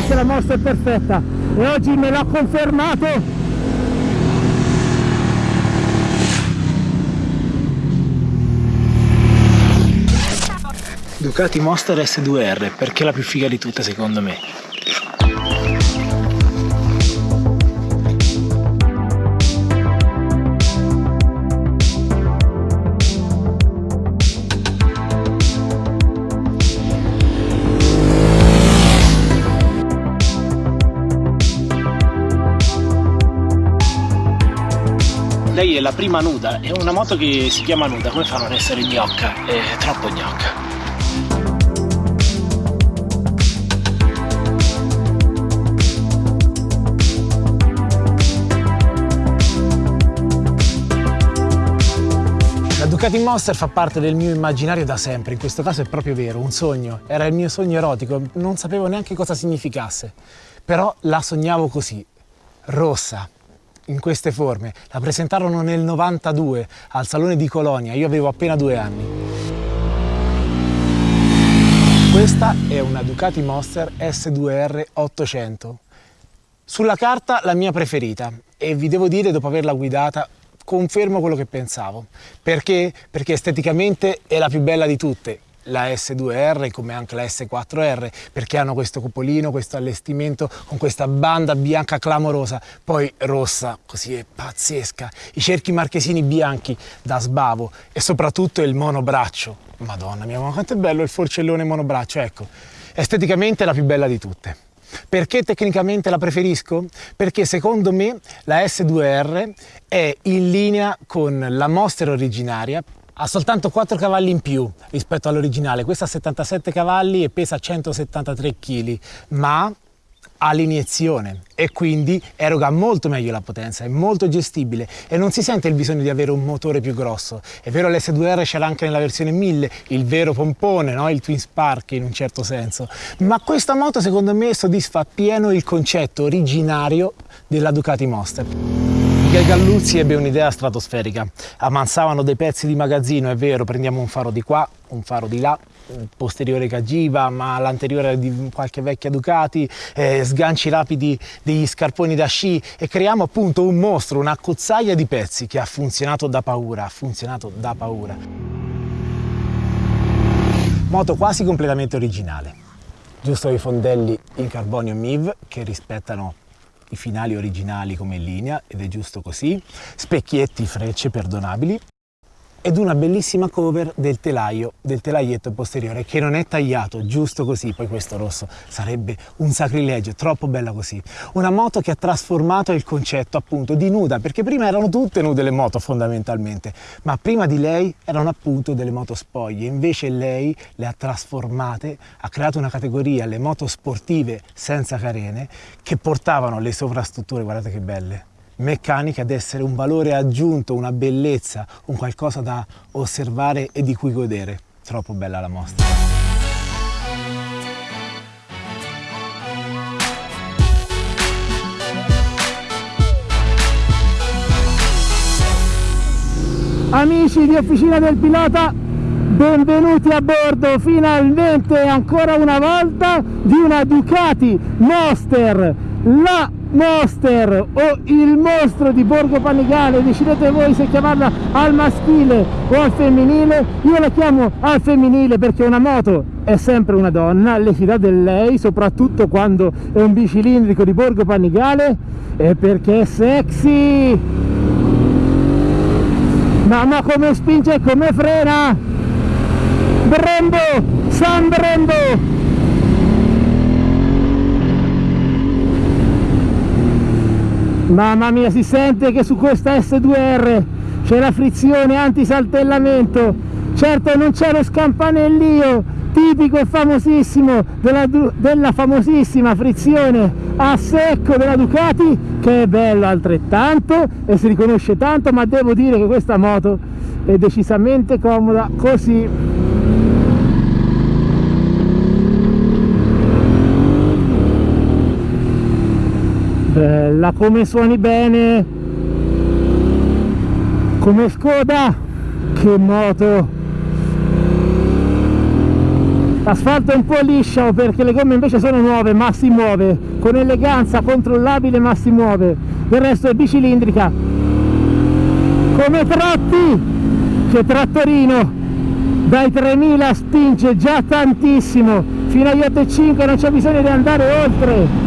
fosse la mossa perfetta. E oggi me l'ha confermato. Ducati Monster S2R perché è la più figa di tutte secondo me è la prima nuda, è una moto che si chiama nuda, come fanno ad essere gnocca? È troppo gnocca. Ducati Monster fa parte del mio immaginario da sempre, in questo caso è proprio vero, un sogno, era il mio sogno erotico, non sapevo neanche cosa significasse, però la sognavo così, rossa, in queste forme. La presentarono nel 92 al Salone di Colonia, io avevo appena due anni. Questa è una Ducati Monster S2R 800. Sulla carta la mia preferita e vi devo dire dopo averla guidata confermo quello che pensavo. Perché? Perché esteticamente è la più bella di tutte la S2R come anche la S4R perché hanno questo cupolino, questo allestimento con questa banda bianca clamorosa, poi rossa, così è pazzesca, i cerchi marchesini bianchi da sbavo e soprattutto il monobraccio. Madonna mia, ma quanto è bello il forcellone monobraccio, ecco, esteticamente è la più bella di tutte. Perché tecnicamente la preferisco? Perché secondo me la S2R è in linea con la Monster originaria ha soltanto 4 cavalli in più rispetto all'originale, questa ha 77 cavalli e pesa 173 kg, ma ha l'iniezione e quindi eroga molto meglio la potenza, è molto gestibile e non si sente il bisogno di avere un motore più grosso. È vero l'S2R ce l'ha anche nella versione 1000, il vero pompone, no? il Twin Spark in un certo senso, ma questa moto secondo me soddisfa pieno il concetto originario della Ducati Monster. Miguel Galluzzi ebbe un'idea stratosferica, ammansavano dei pezzi di magazzino, è vero, prendiamo un faro di qua, un faro di là, posteriore che agiva, ma l'anteriore di qualche vecchia Ducati, eh, sganci rapidi degli scarponi da sci e creiamo appunto un mostro, una cozzaia di pezzi che ha funzionato da paura, ha funzionato da paura. Moto quasi completamente originale, giusto i fondelli in carbonio MIV che rispettano i finali originali come linea ed è giusto così, specchietti, frecce perdonabili ed una bellissima cover del telaio, del telaietto posteriore che non è tagliato, giusto così, poi questo rosso sarebbe un sacrilegio, troppo bella così. Una moto che ha trasformato il concetto appunto di nuda, perché prima erano tutte nude le moto fondamentalmente, ma prima di lei erano appunto delle moto spoglie, invece lei le ha trasformate, ha creato una categoria, le moto sportive senza carene, che portavano le sovrastrutture, guardate che belle, meccaniche ad essere un valore aggiunto, una bellezza, un qualcosa da osservare e di cui godere. Troppo bella la mostra. Amici di Officina del Pilota, benvenuti a bordo finalmente ancora una volta di una Ducati Monster, la Monster o il mostro di Borgo Panigale decidete voi se chiamarla al maschile o al femminile. Io la chiamo al femminile perché una moto è sempre una donna le si dà del lei soprattutto quando è un bicilindrico di Borgo Panigale e perché è sexy. Mamma come spinge e come frena? Brembo San Brembo Mamma mia, si sente che su questa S2R c'è la frizione anti-saltellamento. Certo non c'è lo scampanellio tipico e famosissimo della, della, famosissima frizione a secco della Ducati che è bello altrettanto e si riconosce tanto ma devo dire che questa moto è decisamente comoda così bella come suoni bene come Skoda che moto. L'asfalto è un po' liscio perché le gomme invece sono nuove ma si muove. Con eleganza controllabile ma si muove. Il resto è bicilindrica. Come tratti che trattorino. Dai 3000 spinge già tantissimo. Fino agli 8.5 non c'è bisogno di andare oltre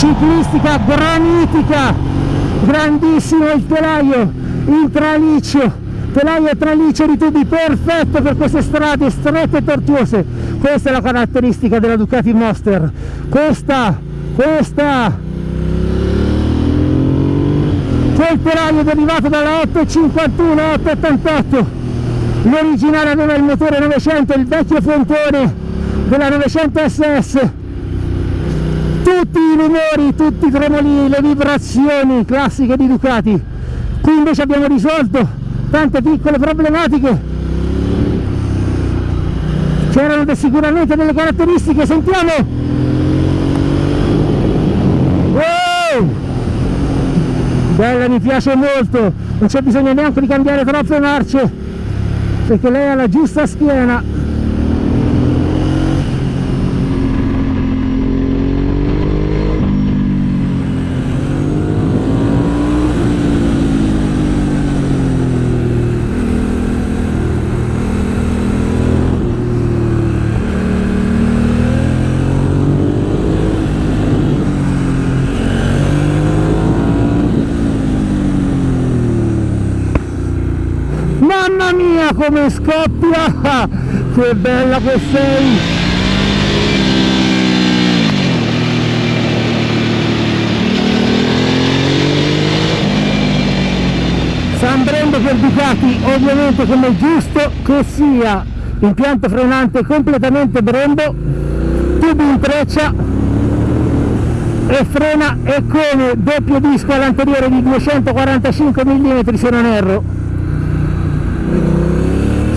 ciclistica granitica grandissimo il telaio il traliccio telaio e traliccio di tubi perfetto per queste strade strette e tortuose. Questa è la caratteristica della Ducati Monster. Questa questa. Quel telaio derivato dalla 851 888 l'originale aveva il motore 900 il vecchio frontone della 900 SS tutti i rumori, tutti i tremoli, le vibrazioni classiche di Ducati. Qui invece abbiamo risolto tante piccole problematiche. C'erano sicuramente delle caratteristiche sentiamo. Wow! bella mi piace molto. Non c'è bisogno neanche di cambiare troppe marce perché lei ha la giusta schiena mamma mia come scoppia? Che bella che sei! San Brendo per Ducati ovviamente come giusto che sia. Impianto frenante completamente Brembo tubi in treccia e frena e come doppio disco all'anteriore di 245 mm se non erro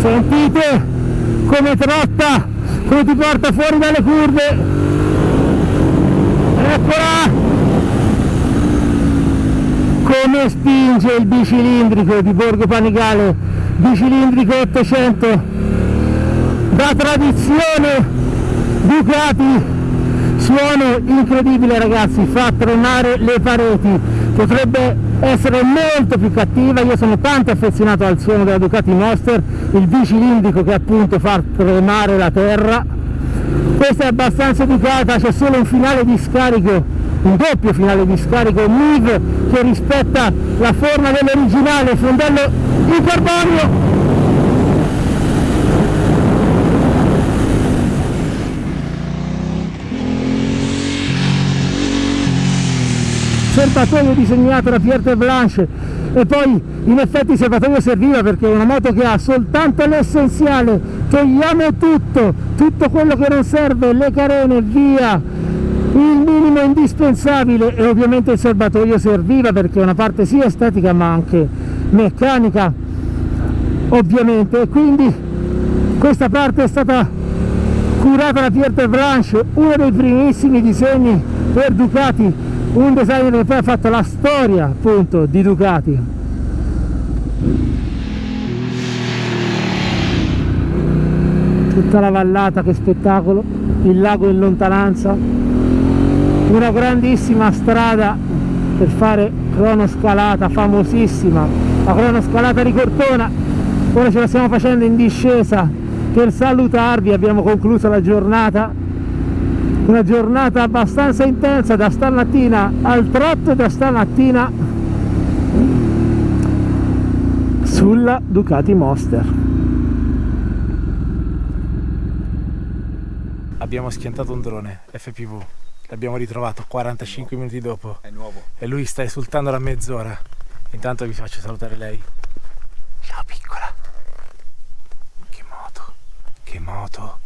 sentite come trotta come ti porta fuori dalle curve. Eccola. Come spinge il bicilindrico di Borgo Panigale bicilindrico 800 da tradizione Ducati suono incredibile ragazzi fa tremare le pareti. Potrebbe essere molto più cattiva io sono tanto affezionato al suono della Ducati Monster il bicilindrico che appunto fa tremare la terra. Questa è abbastanza educata c'è solo un finale di scarico un doppio finale di scarico MIV che rispetta la forma dell'originale fondello in carbonio serbatoio disegnato da Pierre Blanche. E poi in effetti il serbatoio serviva perché è una moto che ha soltanto l'essenziale togliamo tutto tutto quello che non serve le carene via il minimo indispensabile. E ovviamente il serbatoio serviva perché è una parte sia estetica ma anche meccanica ovviamente. E quindi questa parte è stata curata da Pierre Blanche uno dei primissimi disegni per Ducati un designer che poi ha fatto la storia appunto di Ducati. Tutta la vallata che spettacolo. Il lago in lontananza. Una grandissima strada per fare cronoscalata famosissima. La cronoscalata di Cortona. Ora ce la stiamo facendo in discesa per salutarvi. Abbiamo concluso la giornata una giornata abbastanza intensa da stamattina al trotto e da stamattina sulla Ducati Monster. Abbiamo schiantato un drone FPV l'abbiamo ritrovato 45 minuti dopo. È nuovo. E lui sta esultando da mezz'ora. Intanto vi faccio salutare lei. Ciao piccola. Che moto. Che moto